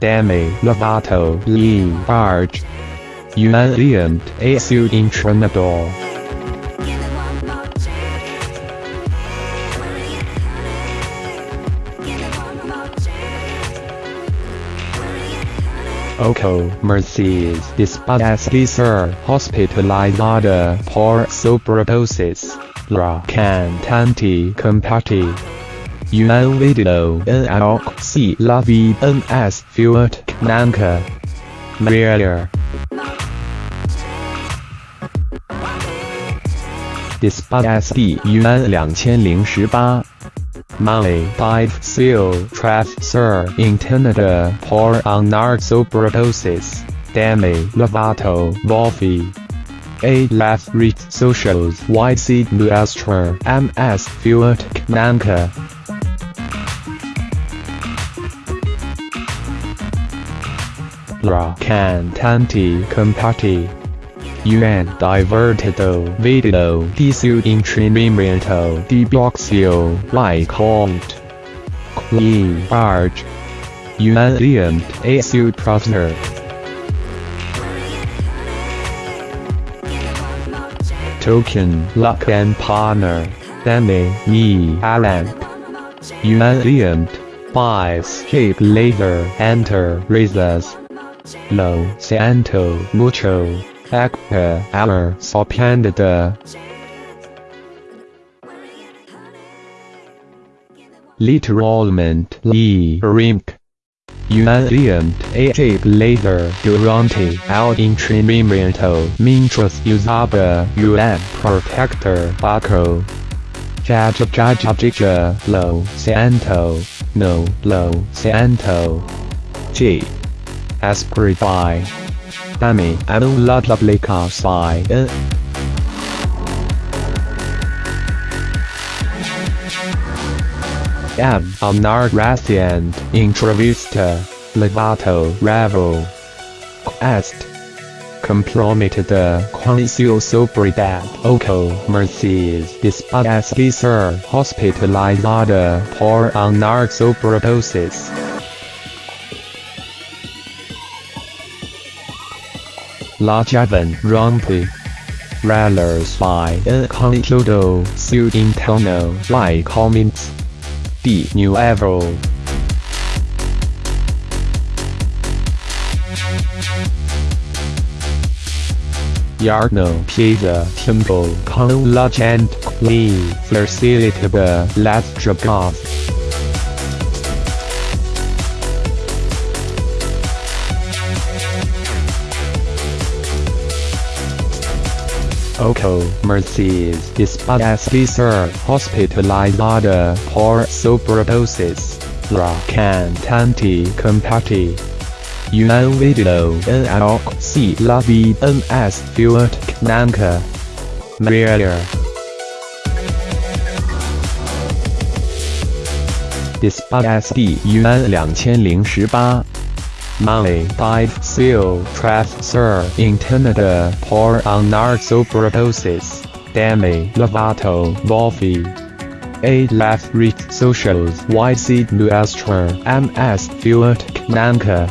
Demi Lovato Lee Barge Unalient Asu Intranador. Oko Mercedes Dispadaslicer Hospitalizada por sobredosis La Cantante Compati Un video en si la vida es fuerte nunca Maria Dispadasti Yuan 2018 Molly died seal Sir intended pour on narcosobridosis. Demi Lovato Wolfie. A left reach socials YC Nuestra MS Fuet Nanka. La cantante compati. UN divertido video di su intrenimento di boxio like cont. Clean barge. Unalient a su professor. Token luck and partner. Demi ni Alan. Unalient. Buys shape later enter raises. Lo Santo Mucho. Actor Aller Sopendede Literalment Lee Rimk Unalient A later durante al entrenamiento mientras usaba un protector baco Jajajajaja Lo Santo No Lo Santo G Aspirify Dami Anulla Publica Psi M. Amnargracian Intravista Lovato Ravo Est Comprometida Quancio Sobridad Oco Mercedes Dispadaslicer Hospitalizada por Anarsobrodosis La Javan Rompe Rallers by El Conitudo Su Interno like comments. D New Evo Yarno Pizza Temple Con La Gent Clean Facilitable Let's Drop Off Oko Mercedes Dispadaslicer Hospitalizada por sobredosis. La cantante compati. Un video en el si la vida es fuerte nunca. Maria. Dispadasti Yuan 2018 Molly died seal Sir intended pour on narcosobridosis. Demi Lovato Wolfie. A left reach socials YC Nuestra MS Fuet Nanka.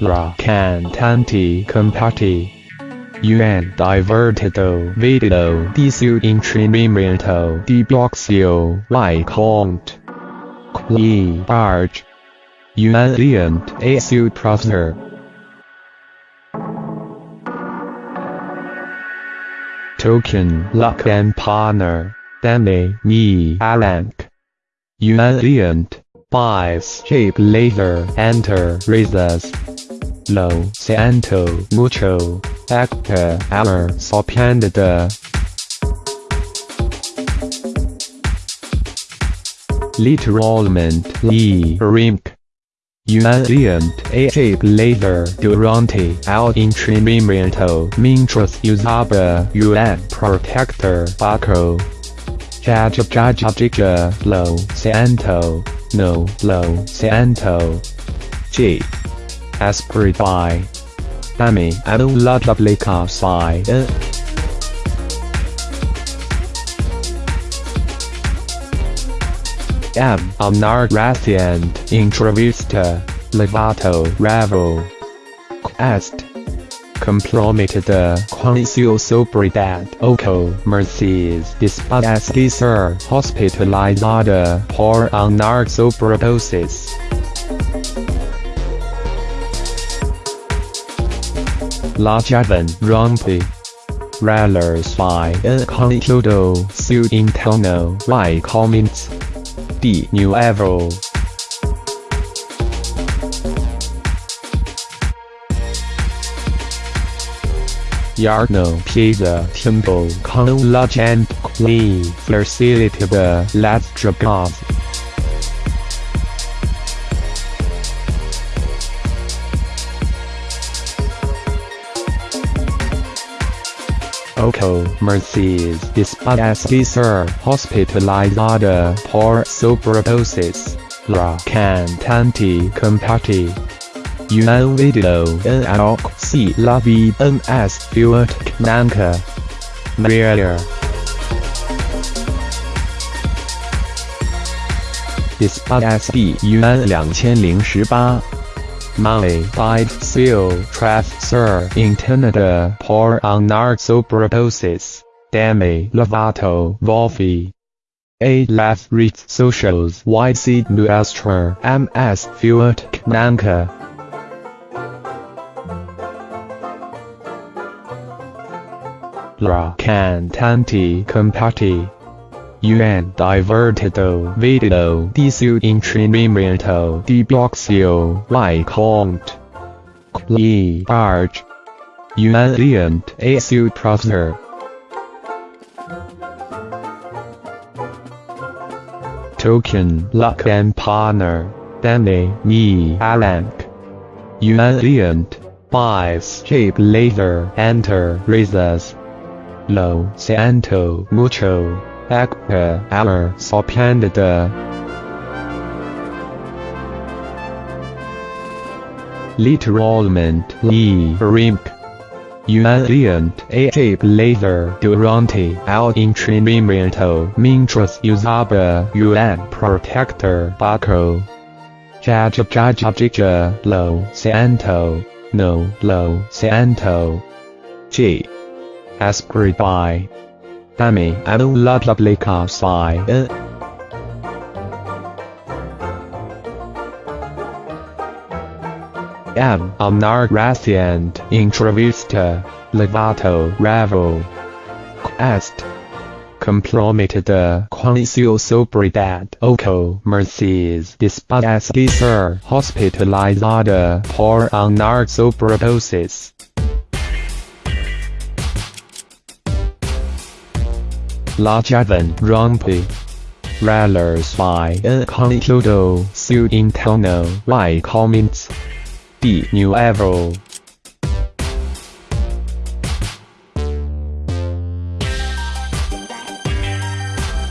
La cantante compati. UN divertido video di su entrenamiento di boxeo like cont. Clean barge. Unalient a su professor. Token luck and partner. Demi ni Alank. Unalient. Buys shape later enter raises. Lo Santo Mucho Actor Aller Sopendede Literalment Lee Rimk Unalient a later durante al entrenamiento mientras usaba un protector baco. Jajajajaja Lo Santo. No Lo Santo. G Aspirify Dami Anulla Publica Psi M. Amnar Rathiant Introvista Lovato Revel Est comprometida Concio Sobredad Oco Mercedes Dispada ser hospitalizada por una sobredosis. La Javan rompe Rallers by el conitudo su interno y comments de nuevo. Yarno Pizza Temple con la gente clean facility de las Oco Mercedes Dispadasti Sir hospitalizada por sobredosis. La cantante compati. Un video en si la VNS Fuert Nanka. Maria. Dispadasti Yuan 2018 Money died seal traf sir intended por anar sobredosis. Demi Lovato Wolfi. A left reach socials YC Nuestra MS Fuert Nanka. La cantante compati. UN divertido video di su intrenimento di boxio y conte. Cli arch. UN lient a su professor. Token luck and partner. Danny ni alank. UN lient. Buys shape later enter raises. Lo Santo Mucho. Actor Aller Sopendede. Literalment Lee Rimk. Unient A Laser Durante Al Entrenamiento Mientras Usaba UN Protector Baco. Jaja Jaja Jaja Lo Santo. No Lo Santo. G. Aspired by. Dami anu la publica sai M. Amnar Rathiant Introvista Lovato Revel Est comprometida Concio Sobredad Oco Mercedes Dispadasti Ser hospitalizada por una sobredosis. La Javan rompe Rallers by a conitudo su interno y comments the de nuevo.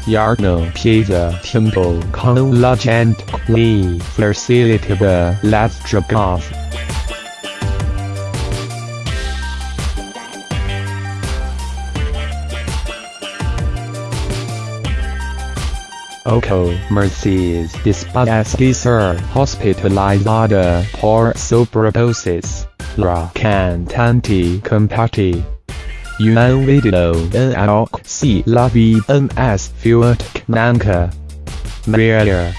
Yarno Pizza Temple con la facility de las drogas. Oco Mercedes Dispadasti Ser hospitalizada por sobredosis. La cantante compati. Un video en alc si la VNS Fuert Nanka. Maria.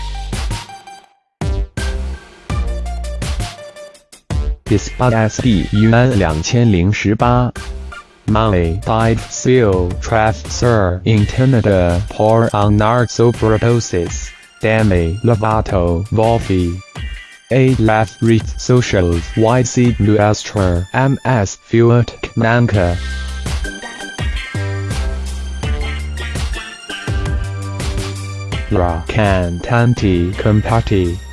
Dispadasti UN 2018 Money died seal traf sir intended por anar sobredosis. Demi Lovato Wolfi. A left reach socials YC Nuestra MS Fuert Nanka. La cantante compati.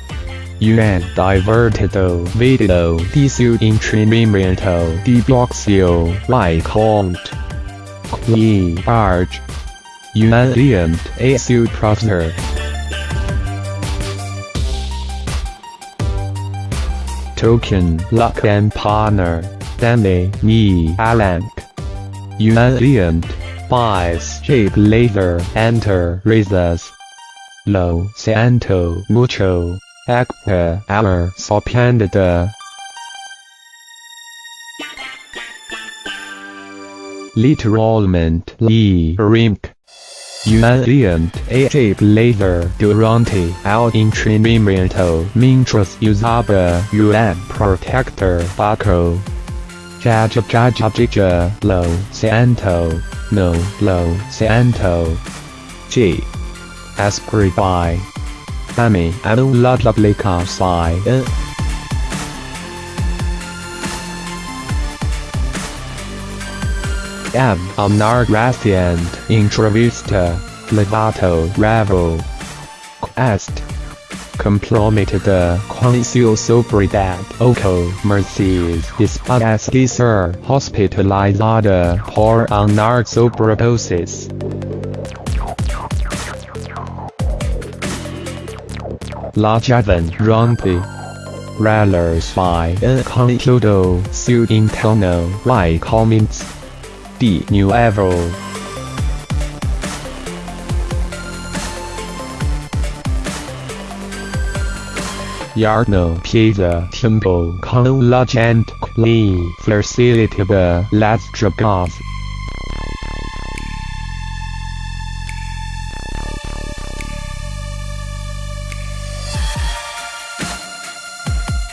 UN divertido video di su entrenamiento di boxio y conte. Cli arch. UN lient a su professor. Token luck and partner. Danny ni alank. UN lient. Buys shape later enter raises. lo siento mucho, actor Alan Sorprende de literalmente rimk. Unient AJ Blazer durante el entrenamiento mientras usaba un protector bajo. Ja ja ja ja ja ja lo siento, no lo siento. G. Escribí. Dame la aplicación. M. Amnar Graciand, Entrevista, Lovato Ravo. Quest. Comprometida Quancio Sobredad Oco Mercedes Dispadece Ser Hospitalizada por Anar Sobredosis. La Javan Rompi. Rallers by El Conitudo Su Interno Y Comments. D New Evo Yarno Pizza Temple gente Lee Facilitable Let's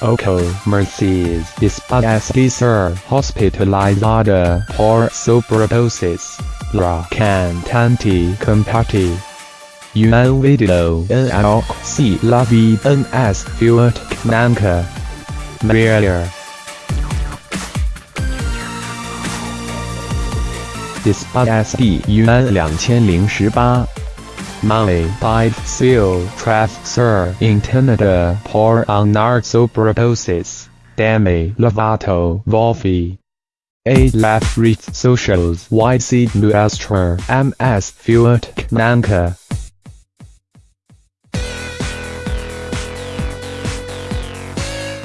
Oco Mercedes Dispadece ser hospitalizada por sobredosis. La cantante comparte un video en el si la vida es fuerte Maria un 2018 Money by seal Trafsir intended por anar sobredosis. Demi Lovato Wolfi. A left reach socials YC Nuestra MS Fuert Nanka.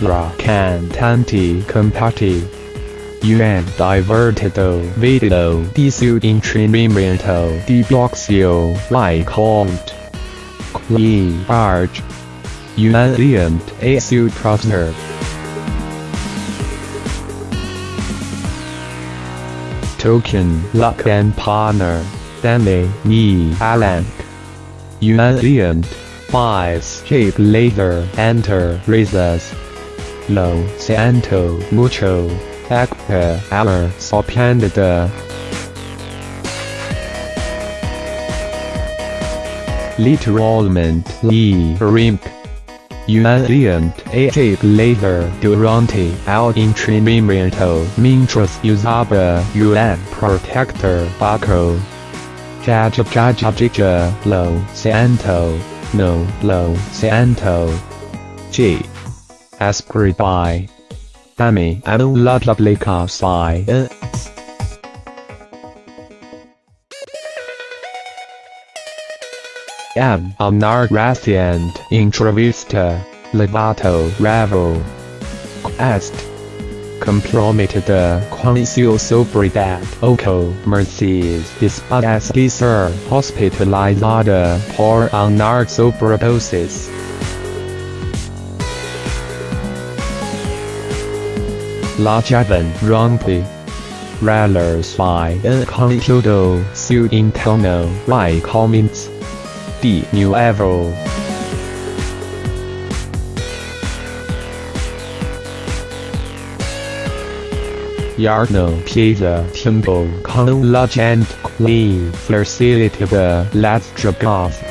La cantante compati UN divertido video di su entrenamiento di boxeo like cont. Clee Arch. Unient a su professor. Token luck and partner. Demi ni Alank. Unient. Buys shape later enter raises. Lo siento mucho. Actor Alan Sorprende de Literalmente Rimk Unient AJ Blazer durante el entrenamiento mientras usaba un protector bajo. Ja ja ja ja ja lo siento, no lo siento. G. Escribí. Dami anu la publica sai. M. Amnar Graciand Entrevista. Lovato Ravo. Quest. Comprometida Quancio Sobredad Oco Mercedes Dispadece ser hospitalizada por anar sobredosis. La Javan Rompi. Rallers by El Conitudo Su Interno Y Comments. D New Evo Yarno Pizza Temple con la gente Lee Facilitable Let's Dragons